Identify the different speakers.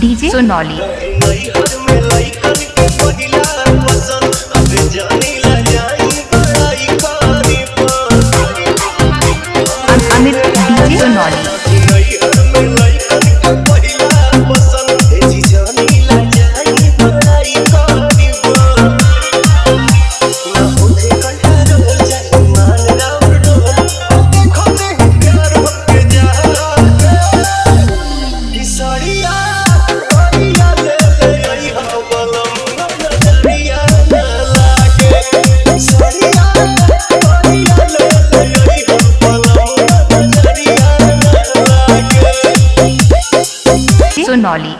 Speaker 1: DJ Sonauli. Amit DJ Sonauli. Sonauli